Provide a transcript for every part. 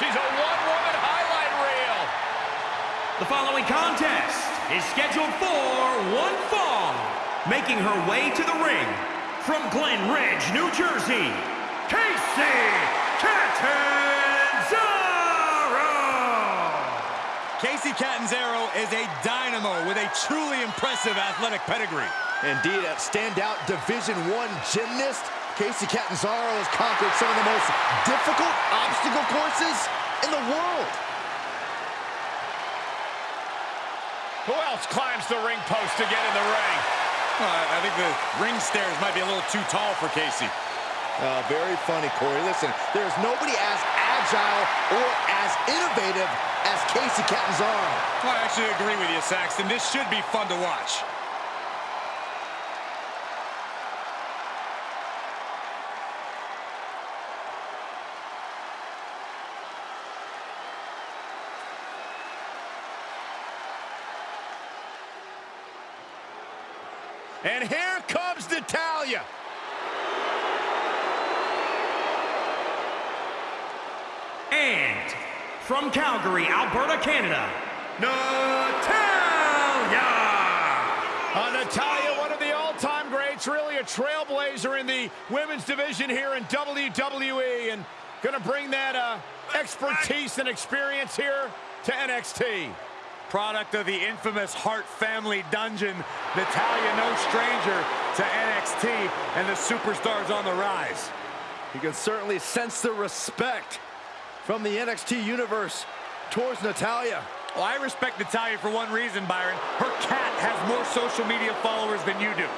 She's a one-woman highlight reel. The following contest is scheduled for one fall. Making her way to the ring from Glen Ridge, New Jersey, Kacy Catanzaro. Kacy Catanzaro is a dynamo with a truly impressive athletic pedigree. Indeed, a standout Division One gymnast, Kacy Catanzaro has conquered some of the most difficult obstacle courses in the world. Who else climbs the ring post to get in the ring? Well, I think the ring stairs might be a little too tall for Kacy. Uh, very funny, Corey. Listen, there's nobody as agile or as innovative as Kacy Catanzaro. Well, I actually agree with you, Saxton. This should be fun to watch. And here comes Natalya. And from Calgary, Alberta, Canada, Natalya. Uh, Natalya, one of the all-time greats, really a trailblazer in the women's division here in WWE, and going to bring that uh, expertise and experience here to NXT. Product of the infamous Hart family dungeon, Natalya no stranger to NXT and the superstars on the rise. You can certainly sense the respect from the NXT universe towards Natalya. Well, I respect Natalya for one reason, Byron. Her cat has more social media followers than you do.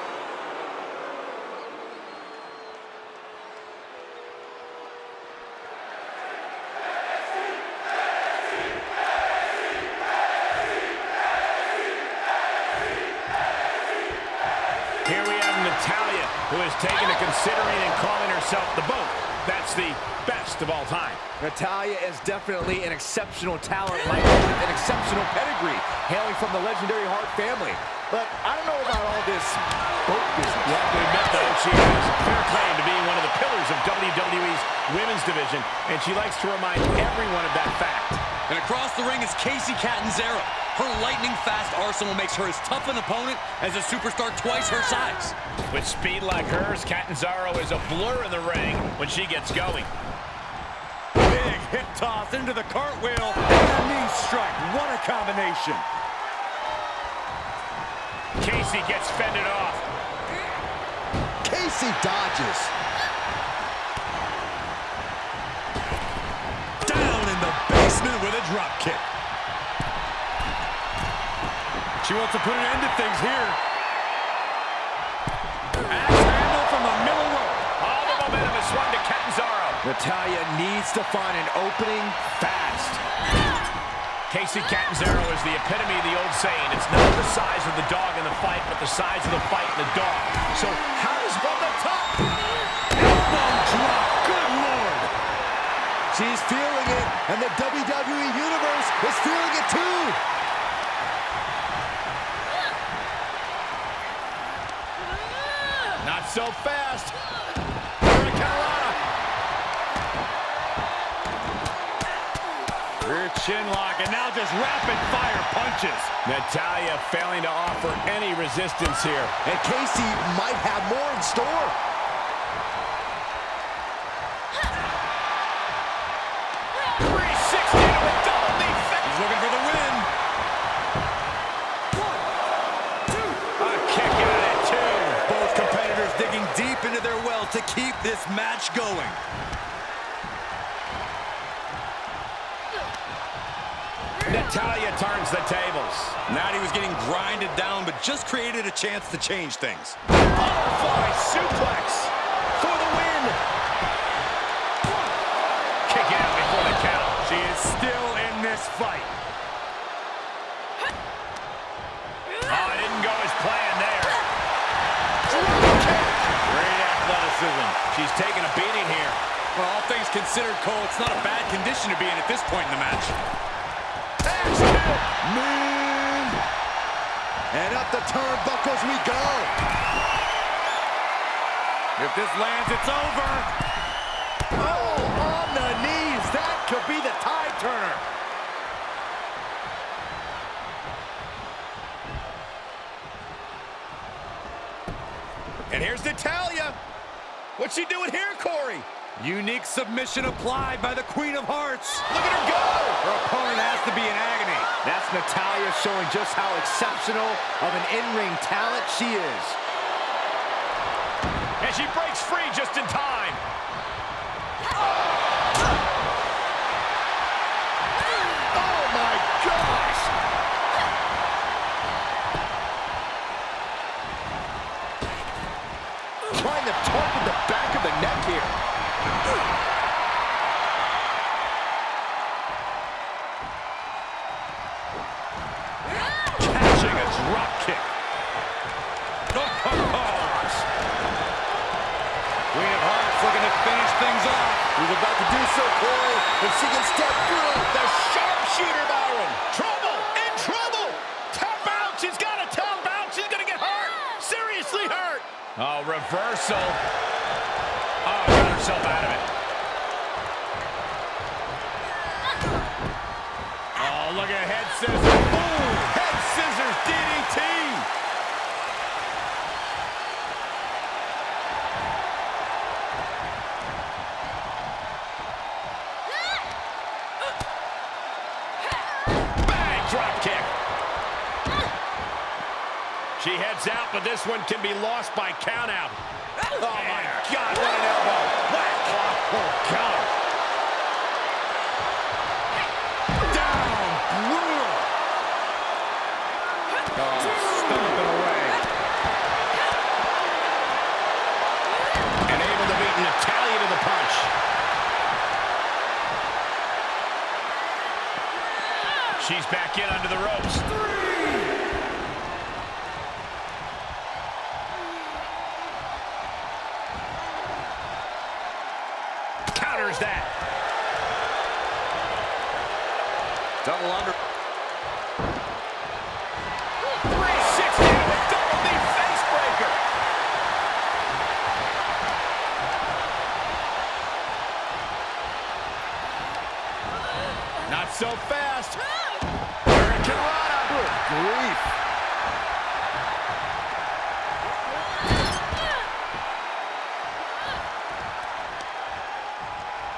Here we have Natalya, who has taken to considering and calling herself the boat. That's the best of all time. Natalya is definitely an exceptional talent, like an exceptional pedigree, hailing from the legendary Hart family. But I don't know about all this boat business. You have to admit, though, she has a clear claim to being one of the pillars of WWE's women's division, and she likes to remind everyone of that fact. And across the ring is Kacy Catanzaro. Her lightning-fast arsenal makes her as tough an opponent as a superstar twice her size. With speed like hers, Catanzaro is a blur in the ring when she gets going. Big hip toss into the cartwheel and a knee strike. What a combination. Kacy gets fended off. Kacy dodges. With a drop kick. She wants to put an end to things here. Axe handle from the middle rope. All the momentum is swung to Catanzaro. Natalya needs to find an opening fast. Kacy Catanzaro is the epitome of the old saying, it's not the size of the dog in the fight, but the size of the fight in the dog. So how does one the top? Elbow drop. Good Lord. She's feeling it, and the WWE Universe is feeling it too. Not so fast. Rear chin lock, and now just rapid fire punches. Natalya failing to offer any resistance here. And Kacy might have more in store. Looking for the win. One, two. A kick out at two. Both competitors digging deep into their well to keep this match going. Natalya turns the tables. Natty was getting grinded down, but just created a chance to change things. Butterfly suplex this fight. Ah, oh, it didn't go as planned there. Great athleticism. She's taking a beating here. Well, all things considered, Cole, it's not a bad condition to be in at this point in the match. Moon. And up the turnbuckles we go. If this lands, it's over. Oh, on the knees. That could be the tie And here's Natalya. What's she doing here, Corey? Unique submission applied by the Queen of Hearts. Look at her go! Her opponent has to be in agony. That's Natalya showing just how exceptional of an in-ring talent she is. And she breaks free just in time. Drop kick. Oh, oh, oh. Queen of Hearts looking to finish things off. He's about to do so, Corey. If she can step through, the sharpshooter, Byron. Trouble! In trouble! Tap out! She's got to tap out! She's going to get hurt! Seriously hurt! Oh, reversal. Oh, got herself out of it. Oh, look at head scissors. DDT! Bang! Drop kick. She heads out, but this one can be lost by countout. Oh, my God, what an elbow. Whack. Oh, God. In under the ropes. Counters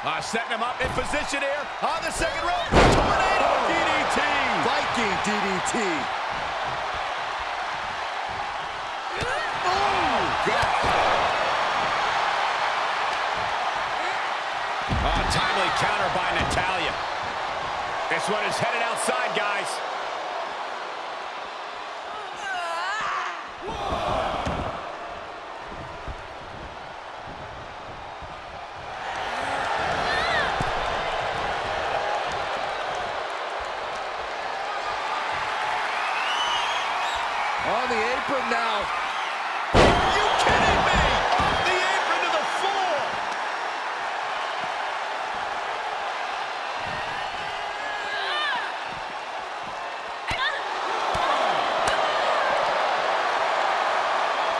Uh, setting him up in position here on the second rope. Tornado DDT. Viking DDT. Oh, timely counter by Natalya. This one is headed outside, guys. On the apron now. Are you kidding me? Off the apron to the floor.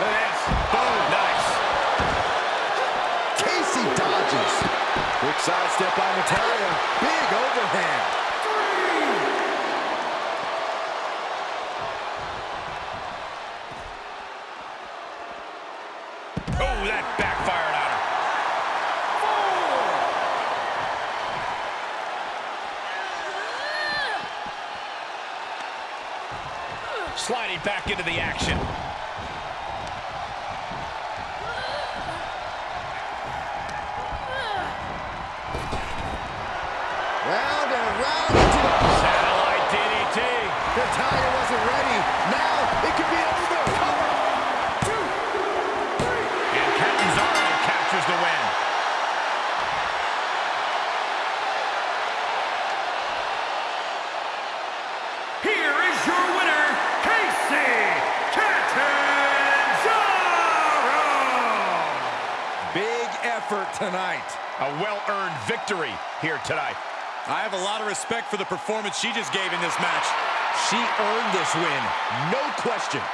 Look. Boom. Nice. Kacy dodges. Quick sidestep by Natalya. Big overhand. Sliding back into the action. Effort tonight. A well-earned victory here tonight. I have a lot of respect for the performance she just gave in this match. She earned this win. No question.